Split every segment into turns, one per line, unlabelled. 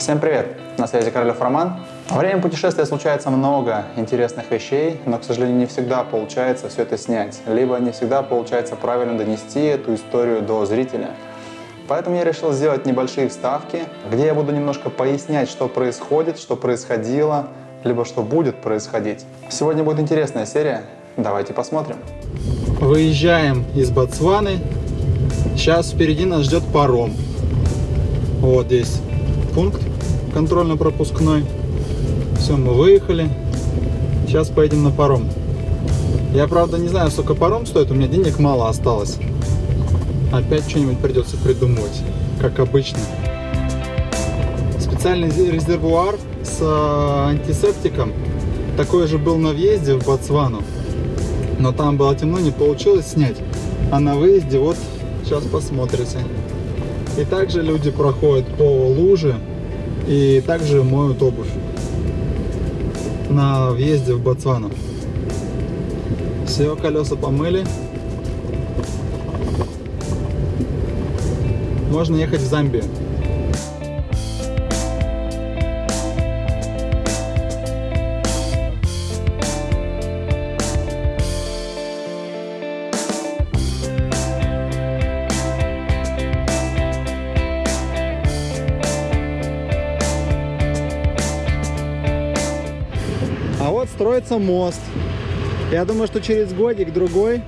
Всем привет! На связи Королев Роман. Во время путешествия случается много интересных вещей, но, к сожалению, не всегда получается все это снять, либо не всегда получается правильно донести эту историю до зрителя. Поэтому я решил сделать небольшие вставки, где я буду немножко пояснять, что происходит, что происходило, либо что будет происходить. Сегодня будет интересная серия, давайте посмотрим.
Выезжаем из Ботсваны. Сейчас впереди нас ждет паром. Вот здесь пункт контрольно-пропускной. Все, мы выехали. Сейчас поедем на паром. Я, правда, не знаю, сколько паром стоит. У меня денег мало осталось. Опять что-нибудь придется придумывать, как обычно. Специальный резервуар с э, антисептиком. Такой же был на въезде в Ботсвану. Но там было темно, не получилось снять. А на выезде вот сейчас посмотрите. И также люди проходят по луже и также моют обувь на въезде в Ботсвану. Все, колеса помыли. Можно ехать в Замбию. А вот строится мост. Я думаю, что через годик-другой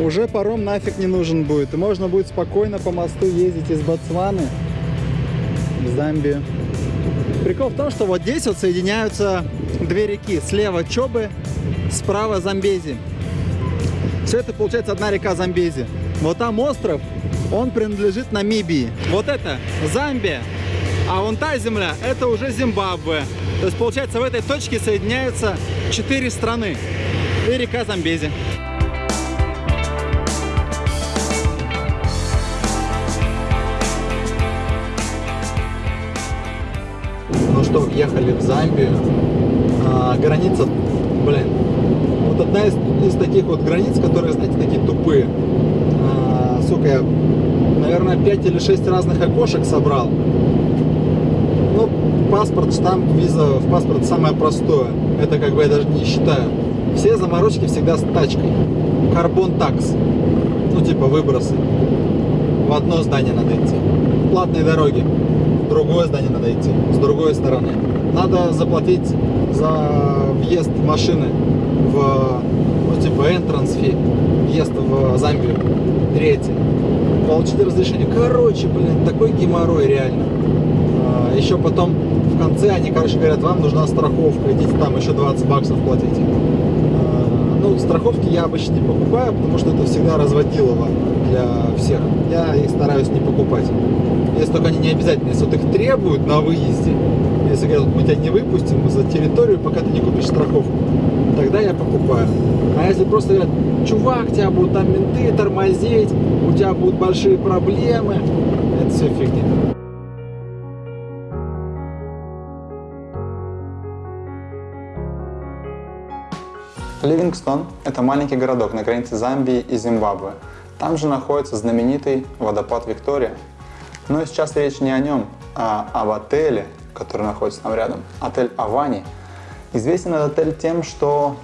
уже паром нафиг не нужен будет. И можно будет спокойно по мосту ездить из Ботсваны в Замбию. Прикол в том, что вот здесь вот соединяются две реки. Слева Чобы, справа Замбези. Все это получается одна река Замбези. Вот там остров, он принадлежит Намибии. Вот это Замбия, а вон та земля, это уже Зимбабве. То есть, получается, в этой точке соединяются четыре страны и река Замбези. Ну что, въехали в Замбию. А, граница, блин, вот одна из, из таких вот границ, которые, знаете, такие тупые. А, сука, я, наверное, 5 или 6 разных окошек собрал. Паспорт, штамп, виза в паспорт самое простое. Это как бы я даже не считаю. Все заморочки всегда с тачкой. Карбон такс. Ну, типа выбросы. В одно здание надо идти. Платные дороги. В другое здание надо идти. С другой стороны. Надо заплатить за въезд машины в, ну, типа, entrance fee. Въезд в Замбию. Третье. Получить разрешение. Короче, блин, такой геморрой реально. А, еще потом в конце они, короче, говорят, вам нужна страховка, идите там еще 20 баксов платите. А, ну, страховки я обычно не покупаю, потому что это всегда разводилово для всех. Я их стараюсь не покупать. Если только они не обязательно, если вот их требуют на выезде, если говорят, мы тебя не выпустим за территорию, пока ты не купишь страховку, тогда я покупаю. А если просто говорят, чувак, тебя будут там менты тормозить, у тебя будут большие проблемы, это все фигня.
Ливингстон – это маленький городок на границе Замбии и Зимбабве. Там же находится знаменитый водопад Виктория. Но сейчас речь не о нем, а об отеле, который находится там рядом. Отель Авани. Известен этот отель тем, что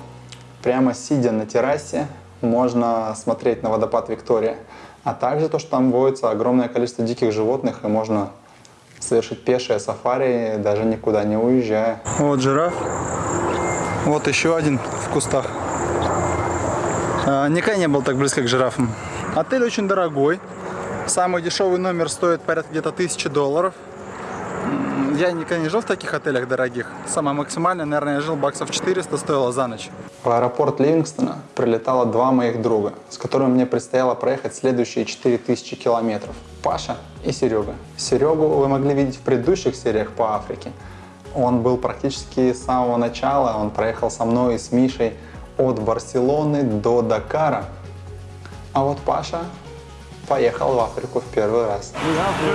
прямо сидя на террасе можно смотреть на водопад Виктория. А также то, что там водится огромное количество диких животных и можно совершить пешее сафари, даже никуда не уезжая.
Вот жираф. Вот еще один в кустах. А, никогда не был так близко к жирафам. Отель очень дорогой. Самый дешевый номер стоит порядка где-то 1000 долларов. Я никогда не жил в таких отелях дорогих. Самое максимальное, наверное, я жил баксов 400 стоило за ночь.
В аэропорт Ливингстона прилетало два моих друга, с которыми мне предстояло проехать следующие 4000 километров. Паша и Серега. Серегу вы могли видеть в предыдущих сериях по Африке. Он был практически с самого начала, он проехал со мной и с Мишей от Барселоны до Дакара. А вот Паша поехал в Африку в первый раз.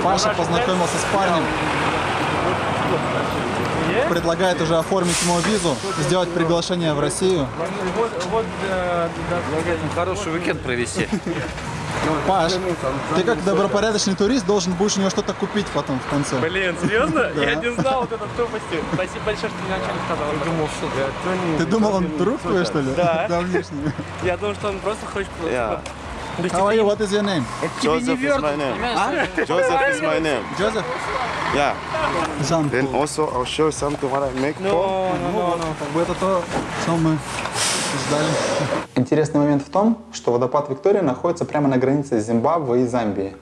Паша познакомился с парнем. Предлагает уже оформить ему визу, сделать приглашение в Россию.
Вот, вот э, да, хороший уикенд провести.
Паш, ты как добропорядочный турист должен будешь у него что-то купить потом в конце.
Блин, серьезно? Я не знал вот этой тупости. Спасибо большое, что ты мне не сказал. Я думал, что
Ты думал, он друг твой, что ли?
Да. Я думал, что он просто хочет...
How are you? What is your name?
Joseph is my name. Joseph is my name.
Joseph?
Yeah. Then also I'll show something what I make
Ну,
for.
ну, ну, ну.
Бы это то, что мы ждали.
Интересный момент в том, что водопад Виктория находится прямо на границе Зимбабве и Замбии.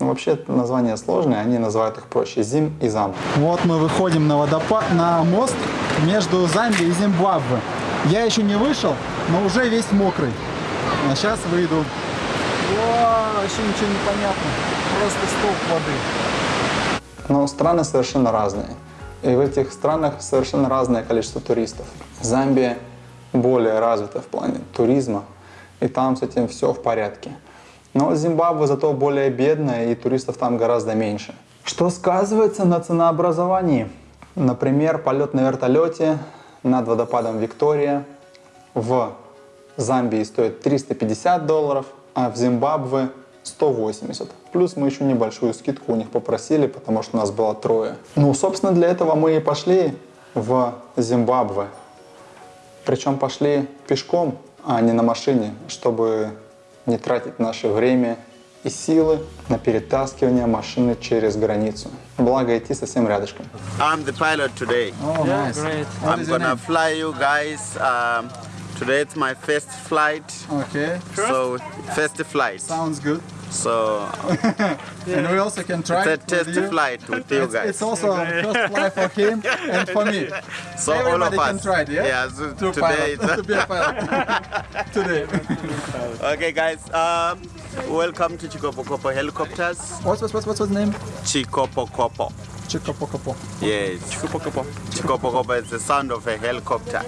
Ну, вообще названия сложные, они называют их проще Зим и Зам.
Вот мы выходим на водопад, на мост между Замбией и Зимбабве. Я еще не вышел, но уже весь мокрый. А сейчас выйду. О, вообще ничего не понятно. Просто столб воды.
Но страны совершенно разные. И в этих странах совершенно разное количество туристов. Замбия более развита в плане туризма, и там с этим все в порядке. Но Зимбабве зато более бедная, и туристов там гораздо меньше. Что сказывается на ценообразовании? Например, полет на вертолете над водопадом Виктория в Замбии стоит 350 долларов, а в Зимбабве 180. Плюс мы еще небольшую скидку у них попросили, потому что нас было трое. Ну, собственно, для этого мы и пошли в Зимбабве. Причем пошли пешком, а не на машине, чтобы не тратить наше время и силы на перетаскивание машины через границу. Благо идти совсем рядышком.
I'm the pilot today.
О,
Yeah,
nice.
great.
What
I'm gonna
name?
fly you guys. Um, today it's my first flight.
Okay,
So first flight.
sounds good.
So
And we also can try
it's a
it with
test
you.
flight with you
It's,
guys.
it's also a first flight for him and for me.
So all
Everybody
of
can
us.
try it, yeah?
Yeah. So
To
today.
pilot, to be a pilot. Today.
okay, guys. Um, welcome to Chikopokopo Helicopters.
What's, what's, what's, what's his name?
Chikopokopo.
Чикапо-капо.
Yes. Chikopokopo is the sound of a helicopter.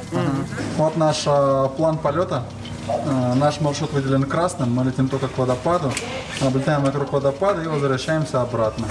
Вот наш э, план полета. Э, наш маршрут выделен красным. Мы летим только к водопаду. Облетаем вокруг водопада и возвращаемся обратно.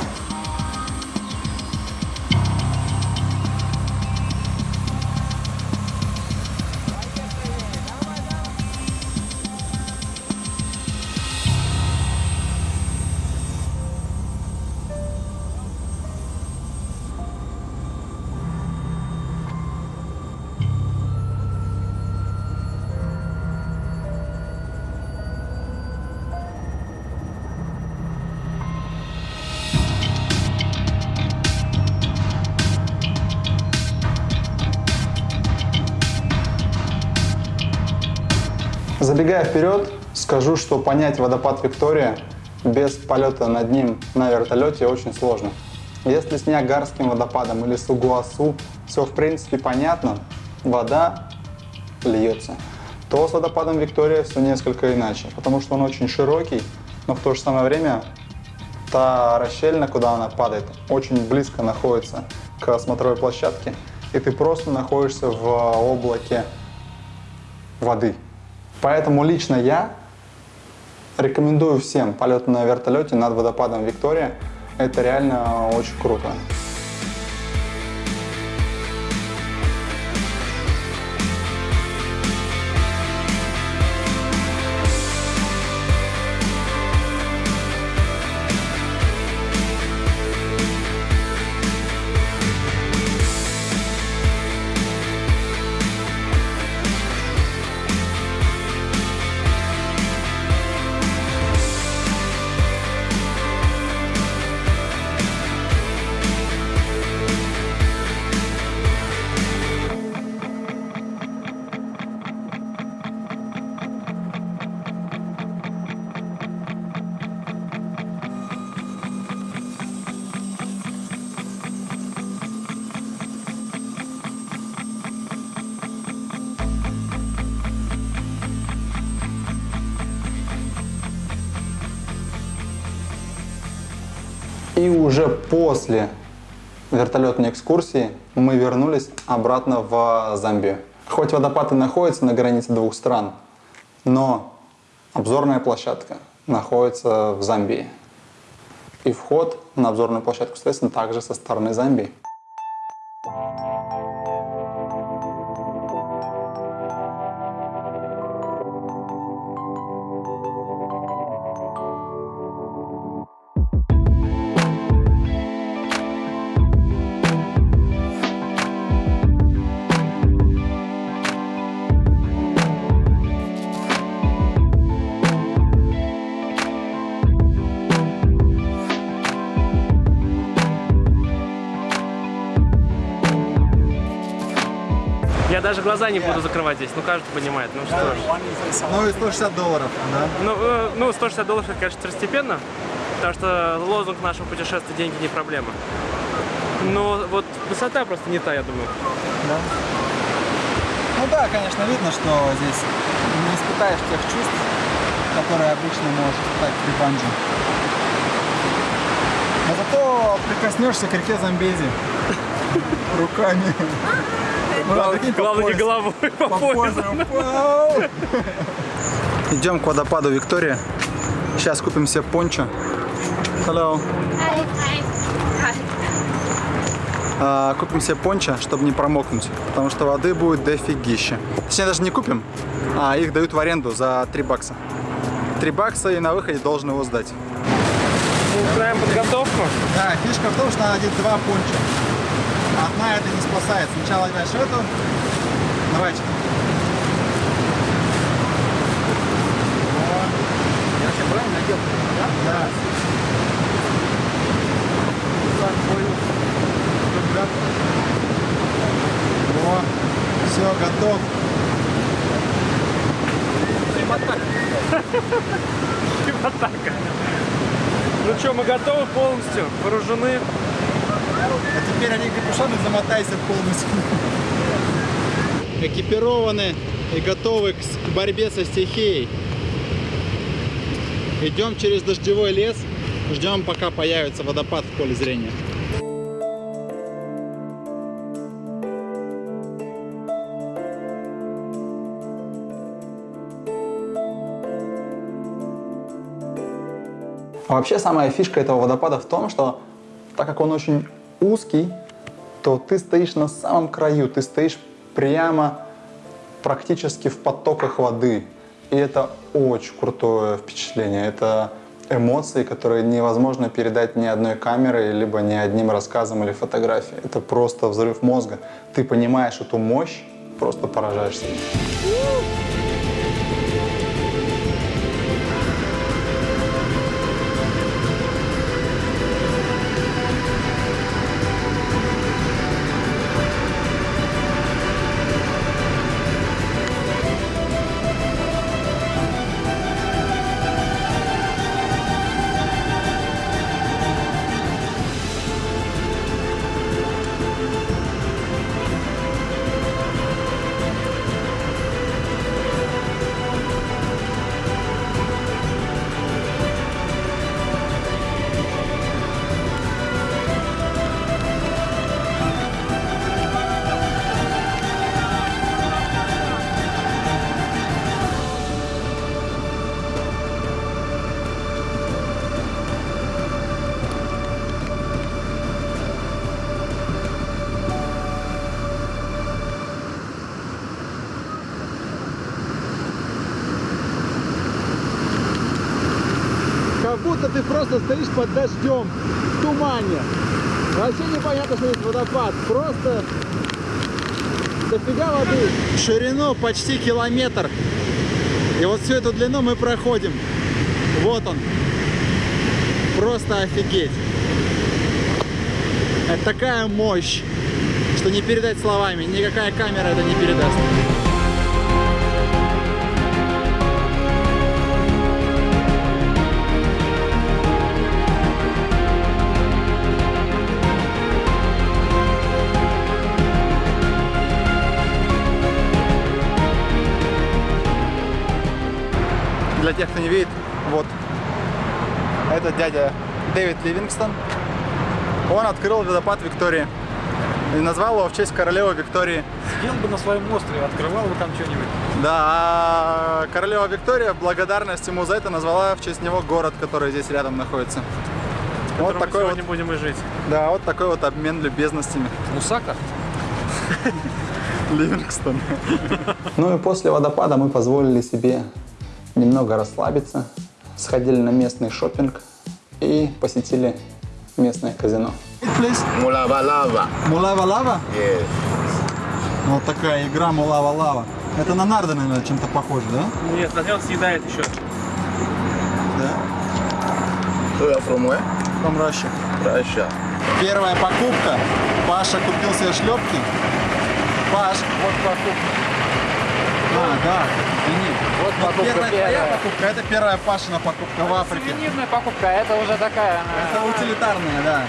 Забегая вперед, скажу, что понять водопад Виктория без полета над ним на вертолете очень сложно. Если с Ниагарским водопадом или с Угуасу все в принципе понятно, вода льется, то с водопадом Виктория все несколько иначе, потому что он очень широкий, но в то же самое время та расщельна, куда она падает, очень близко находится к смотровой площадке, и ты просто находишься в облаке воды. Поэтому лично я рекомендую всем полет на вертолете над водопадом Виктория. Это реально очень круто. И уже после вертолетной экскурсии мы вернулись обратно в Замбию. Хоть водопад и находится на границе двух стран, но обзорная площадка находится в Замбии. И вход на обзорную площадку, соответственно, также со стороны Замбии.
Даже глаза не буду закрывать здесь, ну каждый понимает. Ну что ж.
Ну и 160 долларов, да?
Ну, э, ну 160 долларов, это, конечно, второстепенно, потому что лозунг нашего путешествия «Деньги не проблема». Но вот высота просто не та, я думаю.
Да. Ну да, конечно, видно, что здесь не испытаешь тех чувств, которые обычно можешь испытать при банджи. Но зато прикоснешься к реке Замбези руками.
Главное, не головой по
По
поясу.
Идем к водопаду Виктория. Сейчас купим себе пончо. Hello.
Hi. Hi. Hi.
А, купим себе пончо, чтобы не промокнуть, потому что воды будет дофигища. Точнее, даже не купим, а их дают в аренду за 3 бакса. 3 бакса и на выходе должен его сдать.
Начинаем подготовку.
Да, фишка в том, что надо одеть два пончо. Спасает. Сначала одеваешь эту. Давайте. Я вообще правильно надел? Да? Да. Так. О, все, готов.
Атака. Ну что, мы готовы полностью, вооружены.
А теперь они капюшоны замотайся полностью. Экипированы и готовы к, борьбе со стихией. Идем через дождевой лес, ждем пока появится водопад в поле зрения.
А вообще самая фишка этого водопада в том, что так как он очень узкий, то ты стоишь на самом краю, ты стоишь прямо практически в потоках воды. И это очень крутое впечатление. Это эмоции, которые невозможно передать ни одной камерой, либо ни одним рассказом или фотографией. Это просто взрыв мозга. Ты понимаешь эту мощь, просто поражаешься.
Просто стоишь под дождем, в тумане. Вообще непонятно, что есть водопад. Просто дофига воды. Ширину почти километр. И вот всю эту длину мы проходим. Вот он. Просто офигеть. Это такая мощь, что не передать словами. Никакая камера это не передаст. Для тех, кто не видит, вот. Это дядя Дэвид Ливингстон. Он открыл водопад Виктории. И назвал его в честь королевы Виктории.
Сидел бы на своем острове, открывал бы там что-нибудь.
Да, а королева Виктория в благодарность ему за это назвала в честь него город, который здесь рядом находится.
в
Вот такой вот,
сегодня будем и жить.
да, вот такой вот обмен любезностями.
Мусака?
Ливингстон.
Ну и после водопада мы позволили себе немного расслабиться, сходили на местный шопинг и посетили местное казино.
Lava.
Мулава-лава?
Yes.
Вот такая игра Мулава-лава. Это на нарды, наверное, чем-то похоже, да?
Нет, он съедает еще.
Да.
You're from where?
From Russia.
Russia.
Первая покупка. Паша купил себе шлепки. Паш, вот покупка. А, да, извини.
Вот покупка
первая твоя покупка, это первая Пашина покупка в Африке.
Сувенирная покупка, это уже такая...
Это утилитарная, да.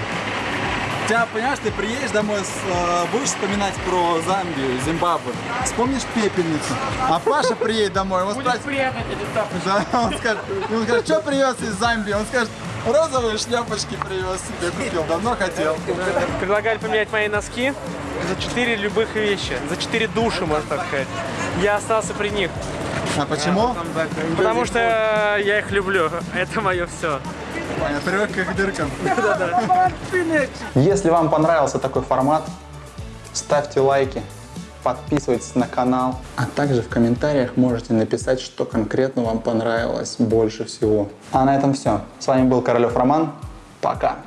Тебя, понимаешь, ты приедешь домой, с, э, будешь вспоминать про Замбию, Зимбабве, вспомнишь пепельницу, а Паша приедет домой, он
Будет
спросит,
приятно тапочки.
да, он скажет, он скажет, что привез из Замбии? Он скажет, розовые шляпочки привез себе, купил, давно хотел.
Предлагали поменять мои носки за 4 любых вещи, за 4 души, можно так сказать. Я остался при них,
А почему?
потому что я их люблю. Это мое все.
Я привык к их дыркам.
Если вам понравился такой формат, ставьте лайки, подписывайтесь на канал, а также в комментариях можете написать, что конкретно вам понравилось больше всего. А на этом все. С вами был Королев Роман. Пока.